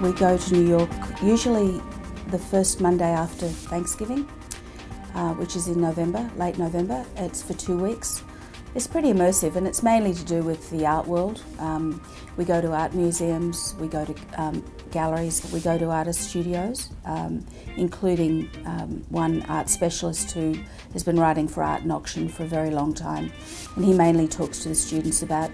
we go to New York usually the first Monday after Thanksgiving, uh, which is in November, late November. It's for two weeks. It's pretty immersive and it's mainly to do with the art world. Um, we go to art museums, we go to um, galleries, we go to artist studios, um, including um, one art specialist who has been writing for Art and Auction for a very long time. And he mainly talks to the students about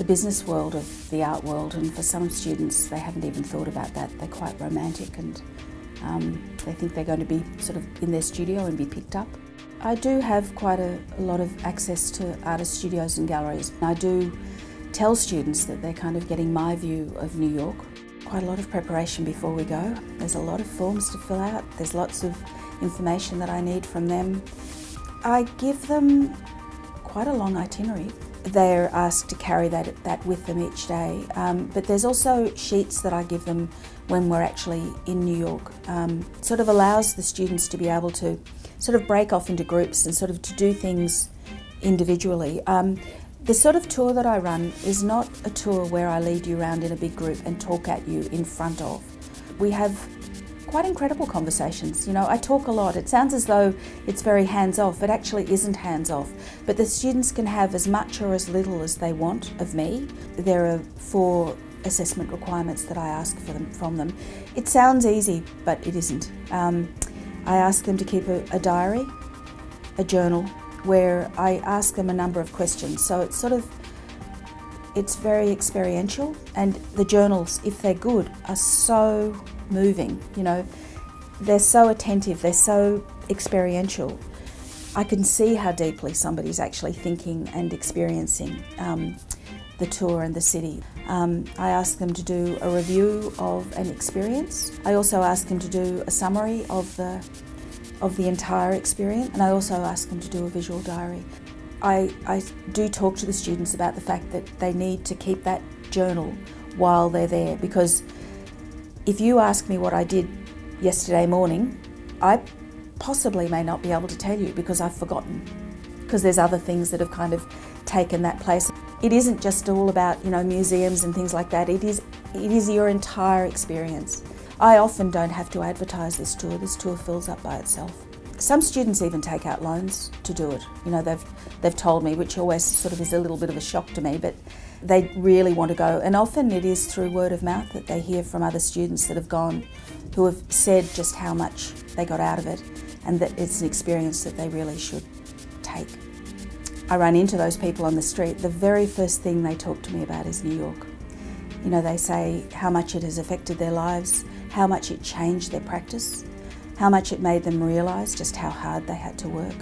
the business world of the art world and for some students they haven't even thought about that. They're quite romantic and um, they think they're going to be sort of in their studio and be picked up. I do have quite a, a, lot of access to artist studios and galleries. I do tell students that they're kind of getting my view of New York. Quite a lot of preparation before we go. There's a lot of forms to fill out. There's lots of information that I need from them. I give them quite a long itinerary. They're asked to carry that, that with them each day. Um, but there's also sheets that I give them when we're actually in New York. Um, sort of allows the students to be able to sort of break off into groups and sort of to do things individually. Um, the sort of tour that I run is not a tour where I lead you around in a big group and talk at you in front of. We have quite incredible conversations. You know, I talk a lot. It sounds as though it's very hands off. It actually isn't hands off. But the students can have as much or as little as they want of me. There are four assessment requirements that I ask for them, from them. It sounds easy, but it isn't. Um, I ask them to keep a, a diary, a journal, where I ask them a number of questions. So it's sort of, it's very experiential and the journals, if they're good, are so moving, you know. They're so attentive, they're so experiential. I can see how deeply somebody's actually thinking and experiencing um, the tour and the city. Um, I ask them to do a review of an experience. I also ask them to do a summary of the, of the entire experience and I also ask them to do a visual diary. I, I do talk to the students about the fact that they need to keep that journal while they're there because if you ask me what I did yesterday morning, I possibly may not be able to tell you because I've forgotten because there's other things that have kind of taken that place. It isn't just all about, you know, museums and things like that. It is, it is your entire experience. I often don't have to advertise this tour. This tour fills up by itself. Some students even take out loans to do it. You know, they've, they've told me, which always sort of is a little bit of a shock to me, but they really want to go. And often it is through word of mouth that they hear from other students that have gone, who have said just how much they got out of it and that it's an experience that they really should take. I run into those people on the street, the very first thing they talk to me about is New York. You know, they say how much it has affected their lives, how much it changed their practice, how much it made them realise just how hard they had to work,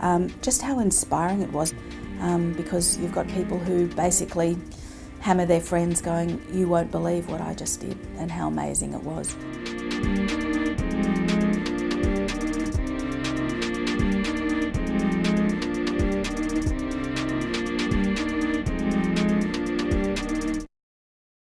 um, just how inspiring it was um, because you've got people who basically hammer their friends going, you won't believe what I just did and how amazing it was.